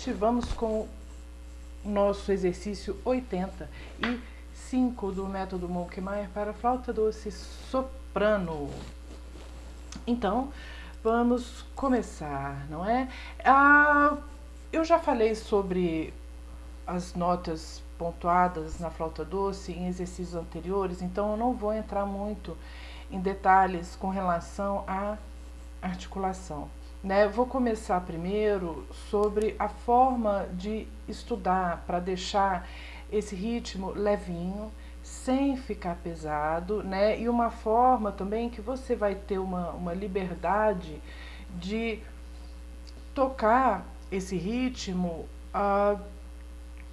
noite. Vamos com o nosso exercício 85 do método Monkmeyer para flauta doce soprano. Então, vamos começar, não é? Ah, eu já falei sobre as notas pontuadas na flauta doce em exercícios anteriores, então eu não vou entrar muito em detalhes com relação à articulação. Né? Vou começar primeiro sobre a forma de estudar para deixar esse ritmo levinho, sem ficar pesado, né? E uma forma também que você vai ter uma, uma liberdade de tocar esse ritmo uh,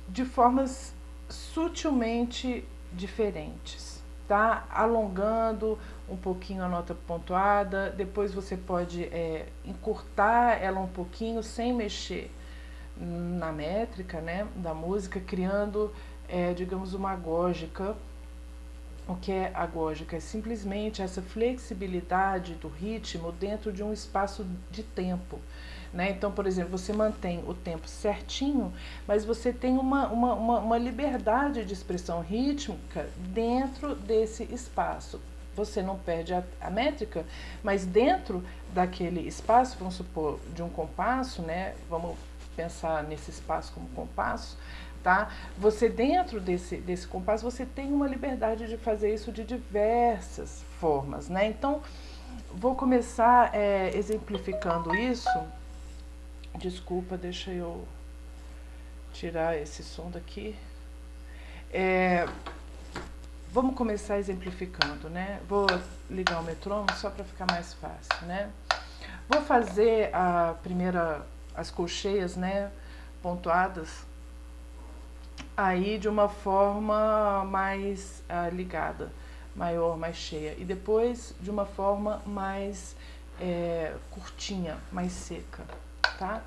de formas sutilmente diferentes, tá? Alongando um pouquinho a nota pontuada, depois você pode é, encurtar ela um pouquinho sem mexer na métrica né, da música, criando, é, digamos, uma agógica. O que é agógica? É simplesmente essa flexibilidade do ritmo dentro de um espaço de tempo. Né? Então, por exemplo, você mantém o tempo certinho, mas você tem uma, uma, uma, uma liberdade de expressão rítmica dentro desse espaço você não perde a, a, métrica, mas dentro daquele espaço, vamos supor, de um compasso, né? Vamos pensar nesse espaço como compasso, tá? Você dentro desse, desse compasso, você tem uma liberdade de fazer isso de diversas formas, né? Então, vou começar é, exemplificando isso. Desculpa, deixa eu tirar esse som daqui. É, Vamos começar exemplificando, né? Vou ligar o metrônomo só para ficar mais fácil, né? Vou fazer a primeira, as colcheias, né, pontuadas, aí de uma forma mais ah, ligada, maior, mais cheia. E depois de uma forma mais é, curtinha, mais seca, tá?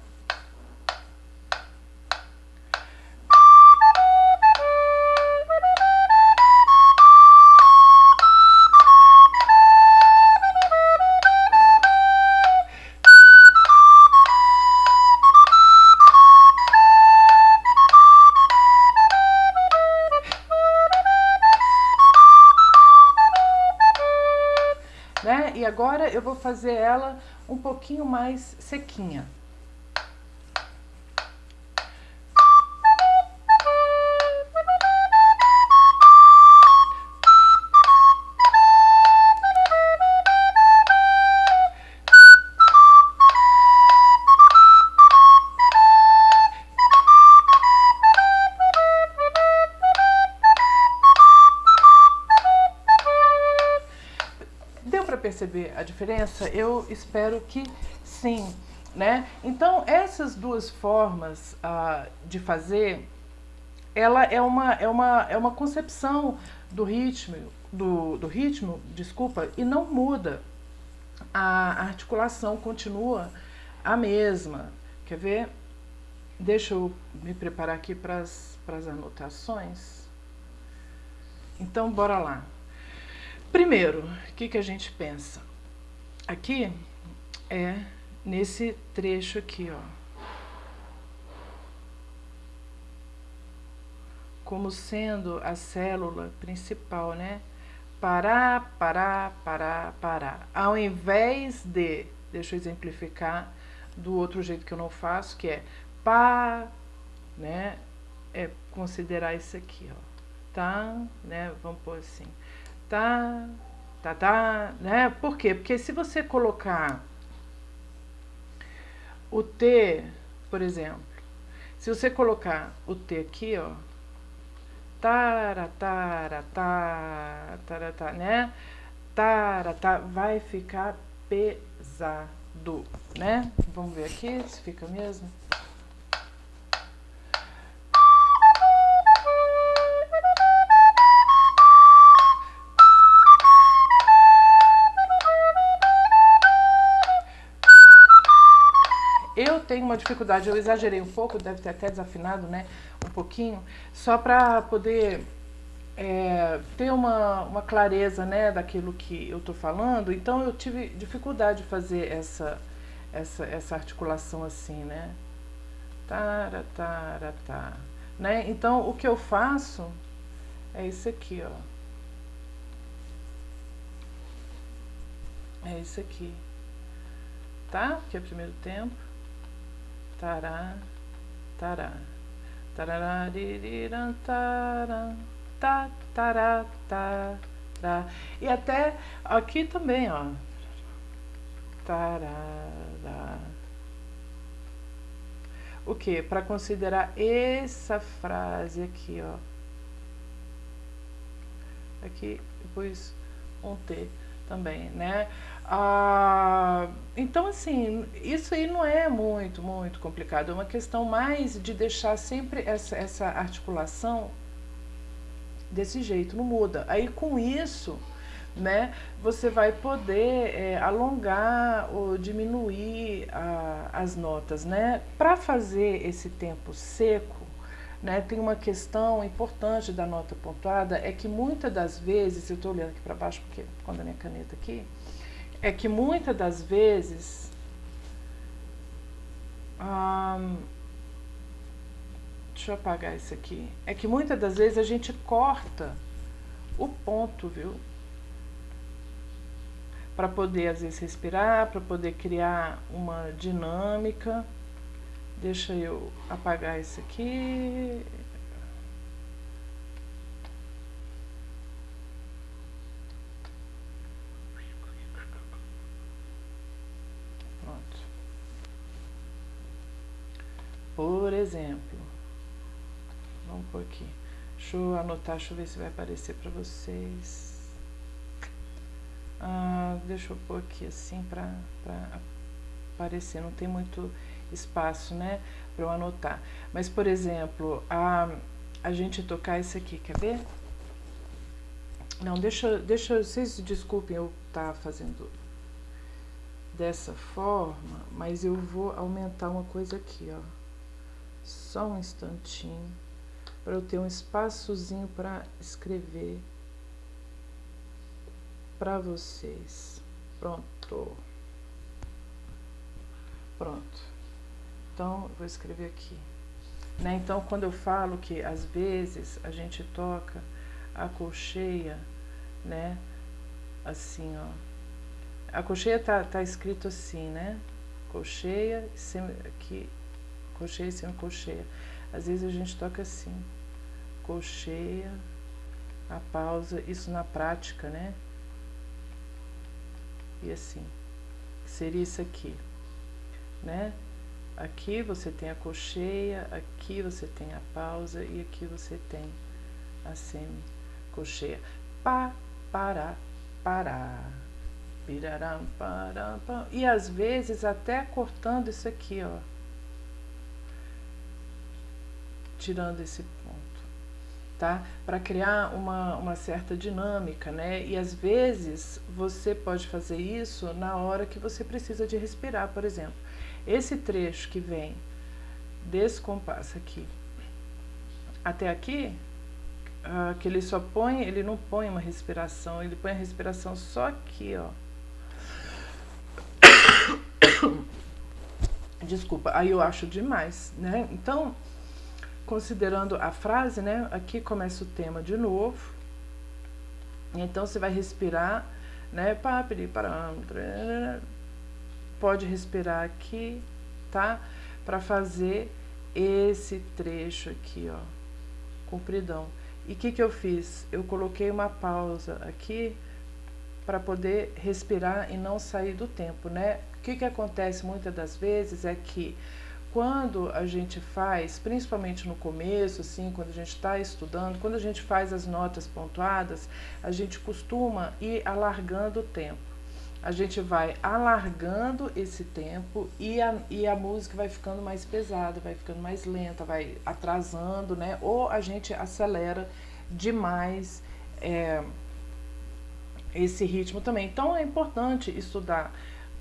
Agora eu vou fazer ela um pouquinho mais sequinha. Perceber a diferença? Eu espero que sim. Né? Então, essas duas formas uh, de fazer, ela é uma, é, uma, é uma concepção do ritmo, do, do ritmo, desculpa, e não muda. A articulação continua a mesma. Quer ver? Deixa eu me preparar aqui para as anotações. Então, bora lá. Primeiro, o que, que a gente pensa? Aqui é nesse trecho aqui, ó. Como sendo a célula principal, né? Parar, parar, parar, parar. Ao invés de, deixa eu exemplificar do outro jeito que eu não faço, que é pá, né? É considerar isso aqui, ó. Tá? Né? Vamos pôr assim tá, tá, tá, né? Por quê? Porque se você colocar o T, por exemplo, se você colocar o T aqui, ó, tara, tara, tara, tara, tara, né? Tara, tá, vai ficar pesado, né? Vamos ver aqui se fica mesmo. Tenho uma dificuldade, eu exagerei um pouco, deve ter até desafinado, né, um pouquinho, só para poder é, ter uma, uma clareza, né, daquilo que eu estou falando, então eu tive dificuldade de fazer essa, essa, essa articulação assim, né, Tara, tara, tá. Né? Então, o que eu faço é isso aqui, ó. É isso aqui. Tá? Que é o primeiro tempo. Tará, tará. Tararariran, tará, tá, tará, tará. E até aqui também, ó. Tarará. O que? Para considerar essa frase aqui, ó. Aqui, depois um T também, né? Ah, então, assim, isso aí não é muito, muito complicado. É uma questão mais de deixar sempre essa, essa articulação desse jeito, não muda. Aí, com isso, né, você vai poder é, alongar ou diminuir a, as notas, né? Para fazer esse tempo seco, né, tem uma questão importante da nota pontuada, é que muitas das vezes, eu estou olhando aqui para baixo porque quando a minha caneta aqui, é que muitas das vezes hum, deixa eu apagar isso aqui. É que muitas das vezes a gente corta o ponto, viu? Para poder às vezes respirar, para poder criar uma dinâmica. Deixa eu apagar isso aqui. Pronto. Por exemplo, vamos por aqui. Deixa eu anotar, deixa eu ver se vai aparecer para vocês. Ah, deixa eu pôr aqui assim para aparecer. Não tem muito espaço, né, para eu anotar. Mas, por exemplo, a, a gente tocar isso aqui, quer ver? Não, deixa, deixa, vocês desculpem eu estar tá fazendo dessa forma, mas eu vou aumentar uma coisa aqui, ó. Só um instantinho, para eu ter um espaçozinho para escrever para vocês. Pronto. Pronto. Então, vou escrever aqui. Né? Então, quando eu falo que às vezes a gente toca a colcheia, né? Assim, ó. A colcheia tá, tá escrito assim, né? Colcheia, semi, aqui, colcheia e colcheia. Às vezes a gente toca assim, colcheia, a pausa, isso na prática, né? E assim, seria isso aqui, né? Aqui você tem a colcheia, aqui você tem a pausa e aqui você tem a semicolcheia. Pá, pará, pará. Piraram, param, param. E às vezes até cortando isso aqui, ó. Tirando esse ponto, tá? Para criar uma, uma certa dinâmica, né? E às vezes você pode fazer isso na hora que você precisa de respirar, por exemplo. Esse trecho que vem desse compasso aqui até aqui, uh, que ele só põe, ele não põe uma respiração, ele põe a respiração só aqui, ó. Desculpa, aí eu acho demais, né? Então, considerando a frase, né? Aqui começa o tema de novo. Então, você vai respirar, né? Pode respirar aqui, tá? Para fazer esse trecho aqui, ó, compridão. E o que, que eu fiz? Eu coloquei uma pausa aqui para poder respirar e não sair do tempo, né? O que, que acontece muitas das vezes é que quando a gente faz, principalmente no começo, assim, quando a gente está estudando, quando a gente faz as notas pontuadas, a gente costuma ir alargando o tempo a gente vai alargando esse tempo e a, e a música vai ficando mais pesada, vai ficando mais lenta, vai atrasando, né? Ou a gente acelera demais é, esse ritmo também. Então é importante estudar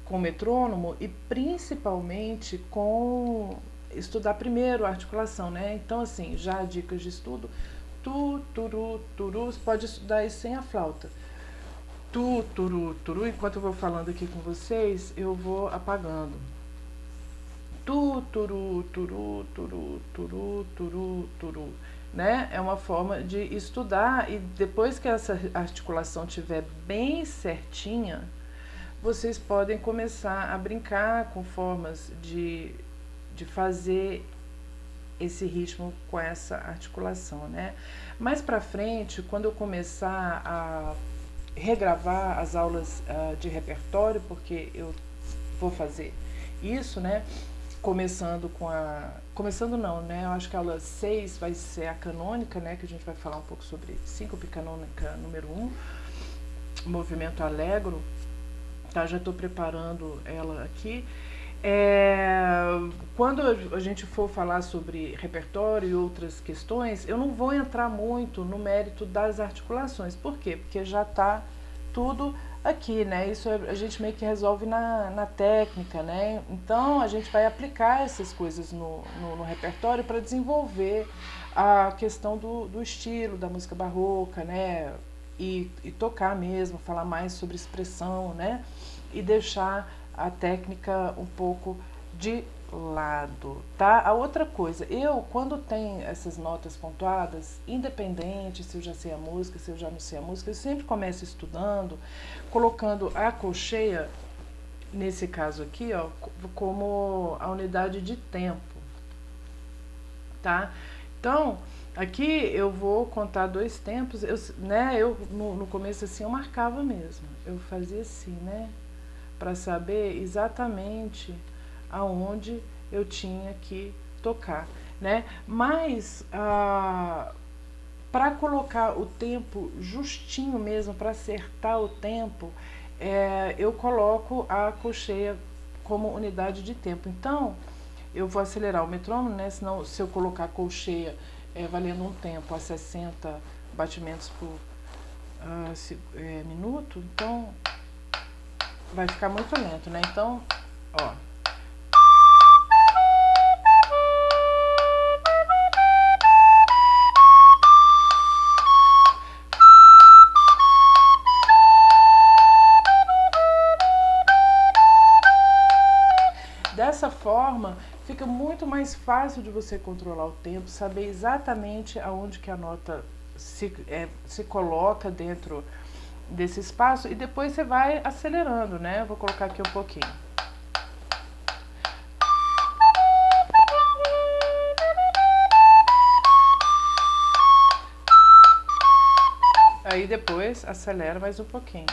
com metrônomo e principalmente com estudar primeiro a articulação, né? Então assim, já dicas de estudo, tu, turu, turu, você pode estudar isso sem a flauta tu, turu, turu, enquanto eu vou falando aqui com vocês, eu vou apagando. Tu, turu, turu, turu, turu, turu, turu. Né? É uma forma de estudar e depois que essa articulação estiver bem certinha, vocês podem começar a brincar com formas de, de fazer esse ritmo com essa articulação, né? Mais para frente, quando eu começar a regravar as aulas uh, de repertório, porque eu vou fazer isso, né? Começando com a... Começando não, né? Eu acho que a aula 6 vai ser a canônica, né? Que a gente vai falar um pouco sobre síncope canônica número 1, um, movimento alegro. Tá? Já estou preparando ela aqui. É, quando a gente for falar sobre repertório e outras questões, eu não vou entrar muito no mérito das articulações. Por quê? Porque já está tudo aqui, né? Isso a gente meio que resolve na, na técnica, né? Então a gente vai aplicar essas coisas no, no, no repertório para desenvolver a questão do, do estilo da música barroca, né? E, e tocar mesmo, falar mais sobre expressão, né? E deixar a técnica um pouco de lado, tá? A outra coisa, eu quando tem essas notas pontuadas, independente se eu já sei a música, se eu já não sei a música, eu sempre começo estudando, colocando a colcheia, nesse caso aqui, ó, como a unidade de tempo, tá? Então, aqui eu vou contar dois tempos, eu, né, eu no, no começo assim eu marcava mesmo, eu fazia assim, né? Para saber exatamente aonde eu tinha que tocar, né? Mas ah, para colocar o tempo justinho mesmo, para acertar o tempo, é, eu coloco a colcheia como unidade de tempo. Então, eu vou acelerar o metrônomo, né? Senão, se eu colocar a colcheia é, valendo um tempo a 60 batimentos por uh, se, é, minuto, então vai ficar muito lento, né? Então, ó. Dessa forma, fica muito mais fácil de você controlar o tempo, saber exatamente aonde que a nota se, é, se coloca dentro desse espaço e depois você vai acelerando, né? Eu vou colocar aqui um pouquinho. Aí depois acelera mais um pouquinho.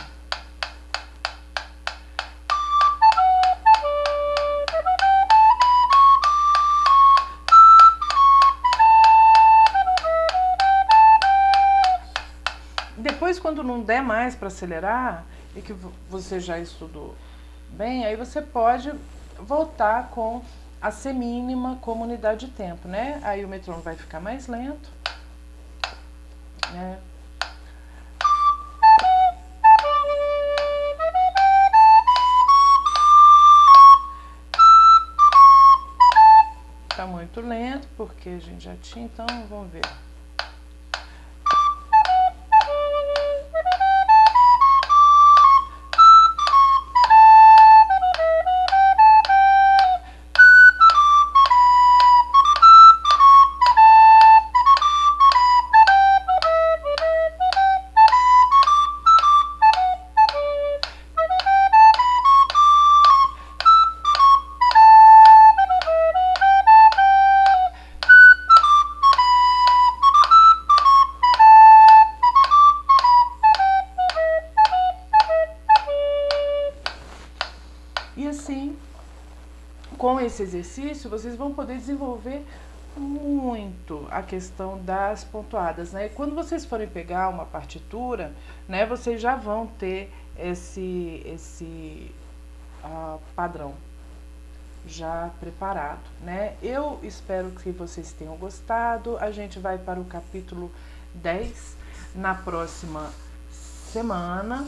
Não der mais para acelerar e que você já estudou bem, aí você pode voltar com a semínima como unidade de tempo, né? Aí o metrônomo vai ficar mais lento, né? Tá muito lento, porque a gente já tinha, então vamos ver. Esse exercício, vocês vão poder desenvolver muito a questão das pontuadas, né? Quando vocês forem pegar uma partitura, né, vocês já vão ter esse, esse uh, padrão já preparado, né? Eu espero que vocês tenham gostado. A gente vai para o capítulo 10 na próxima semana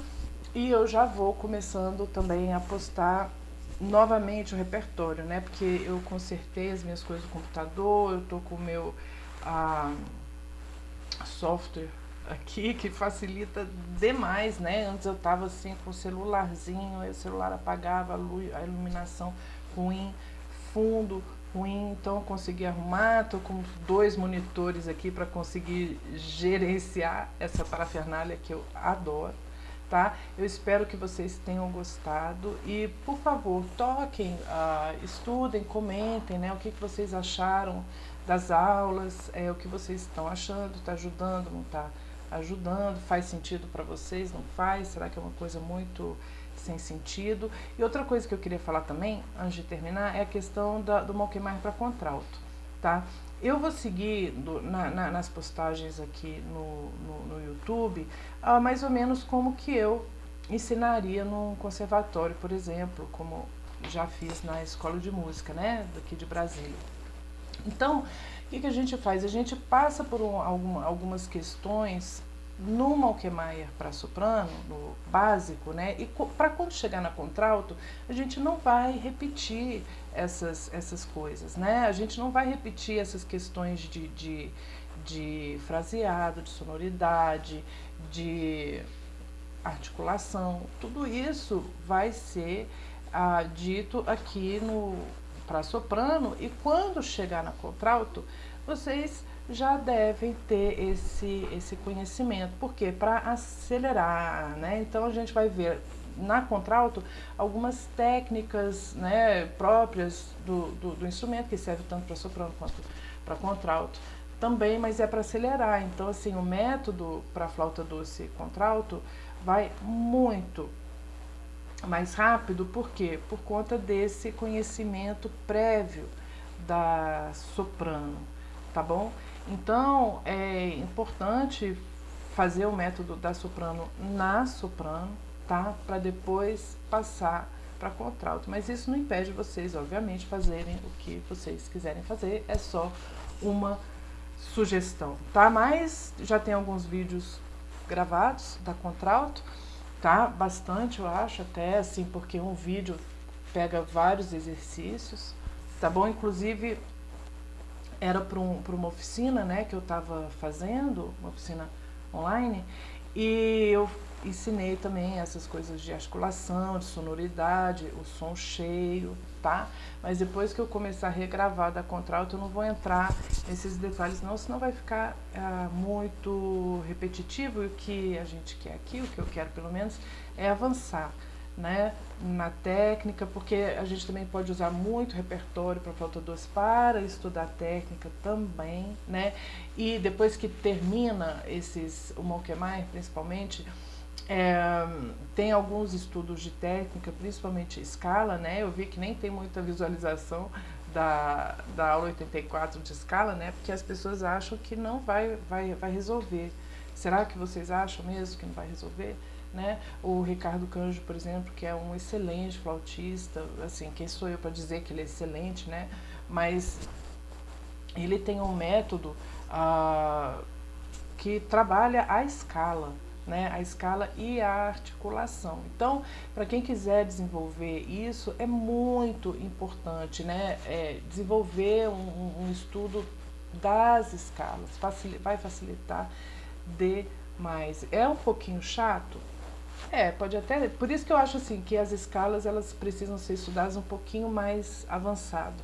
e eu já vou começando também a postar novamente o repertório, né? Porque eu consertei as minhas coisas no computador, eu tô com o meu ah, software aqui que facilita demais, né? Antes eu tava assim com o celularzinho, aí o celular apagava a, luz, a iluminação ruim, fundo ruim, então eu consegui arrumar, estou com dois monitores aqui para conseguir gerenciar essa parafernália que eu adoro, tá? Eu espero que vocês tenham gostado e, por favor, toquem, uh, estudem, comentem, né, o que, que vocês acharam das aulas, é, o que vocês estão achando, está ajudando, não está ajudando, faz sentido para vocês, não faz, será que é uma coisa muito sem sentido. E outra coisa que eu queria falar também, antes de terminar, é a questão da, do Malquemar para contralto, tá? Eu vou seguir do, na, na, nas postagens aqui no, no, no YouTube, ah, mais ou menos como que eu ensinaria num conservatório, por exemplo, como já fiz na escola de música, né, daqui de Brasília. Então, o que, que a gente faz? A gente passa por um, alguma, algumas questões no Malkemeyer para soprano, no básico, né? E para quando chegar na contralto, a gente não vai repetir essas, essas coisas, né? A gente não vai repetir essas questões de, de, de fraseado, de sonoridade, de articulação. Tudo isso vai ser ah, dito aqui no para soprano e quando chegar na contralto, vocês já devem ter esse, esse conhecimento. Por quê? Para acelerar, né? Então a gente vai ver na contralto algumas técnicas né, próprias do, do, do instrumento, que serve tanto para soprano quanto para contralto também, mas é para acelerar. Então, assim, o método para flauta doce contralto vai muito mais rápido, por quê? Por conta desse conhecimento prévio da soprano, tá bom? Então, é importante fazer o método da soprano na soprano, tá? Para depois passar para contralto. Mas isso não impede vocês, obviamente, fazerem o que vocês quiserem fazer. É só uma sugestão, tá? Mas já tem alguns vídeos gravados da contralto, tá? Bastante, eu acho, até assim, porque um vídeo pega vários exercícios, tá bom? Inclusive, era para um, uma oficina né, que eu estava fazendo, uma oficina online, e eu ensinei também essas coisas de articulação, de sonoridade, o som cheio, tá? Mas depois que eu começar a regravar da contralto, eu não vou entrar nesses detalhes não, senão vai ficar ah, muito repetitivo e o que a gente quer aqui, o que eu quero pelo menos, é avançar né, na técnica, porque a gente também pode usar muito repertório para flauta doce para estudar técnica também, né? E depois que termina esses, o Monkemai principalmente, é, tem alguns estudos de técnica, principalmente escala, né? Eu vi que nem tem muita visualização da, da aula 84 de escala, né? Porque as pessoas acham que não vai, vai, vai resolver. Será que vocês acham mesmo que não vai resolver? Né? O Ricardo Canjo, por exemplo, que é um excelente flautista, assim, quem sou eu para dizer que ele é excelente, né? Mas ele tem um método ah, que trabalha a escala, né? A escala e a articulação. Então, para quem quiser desenvolver isso, é muito importante, né? É desenvolver um, um estudo das escalas, vai facilitar demais. É um pouquinho chato? É, pode até. Por isso que eu acho assim que as escalas elas precisam ser estudadas um pouquinho mais avançado,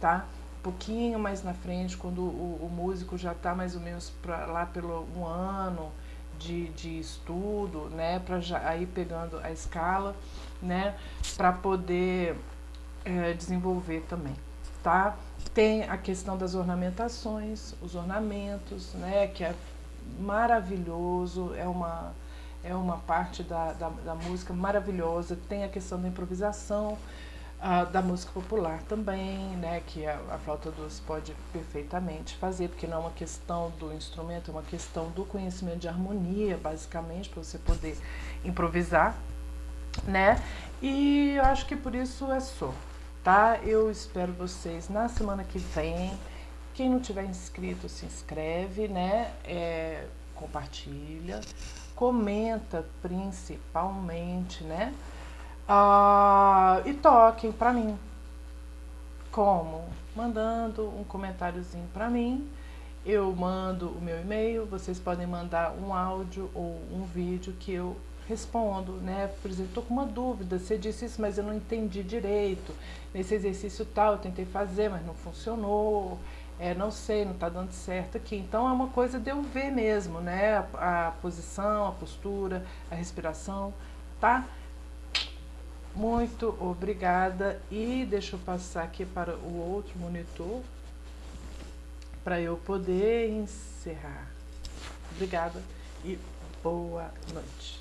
tá? Um pouquinho mais na frente, quando o, o músico já está mais ou menos pra, lá pelo um ano de, de estudo, né? Para já aí pegando a escala, né? Para poder é, desenvolver também, tá? Tem a questão das ornamentações, os ornamentos, né? Que é maravilhoso, é uma é uma parte da, da, da música maravilhosa. Tem a questão da improvisação, da música popular também, né, que a, a flauta doce pode perfeitamente fazer, porque não é uma questão do instrumento, é uma questão do conhecimento de harmonia, basicamente, para você poder improvisar, né? E eu acho que por isso é só, tá? Eu espero vocês na semana que vem. Quem não tiver inscrito, se inscreve, né? É, compartilha comenta principalmente, né? Ah, e toquem para mim. Como? Mandando um comentáriozinho para mim. Eu mando o meu e-mail, vocês podem mandar um áudio ou um vídeo que eu respondo, né? Por exemplo, estou com uma dúvida, você disse isso, mas eu não entendi direito. Nesse exercício tal, eu tentei fazer, mas não funcionou. É, não sei, não está dando certo aqui. Então é uma coisa de eu ver mesmo, né? A, a posição, a postura, a respiração, tá? Muito obrigada e deixa eu passar aqui para o outro monitor para eu poder encerrar. Obrigada e boa noite.